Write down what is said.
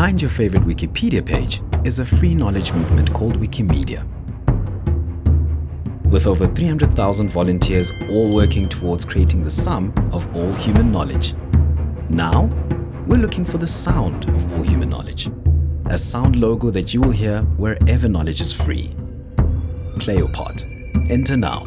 Behind your favorite Wikipedia page is a free knowledge movement called Wikimedia. With over 300,000 volunteers all working towards creating the sum of all human knowledge. Now, we're looking for the sound of all human knowledge. A sound logo that you will hear wherever knowledge is free. Play your part. Enter now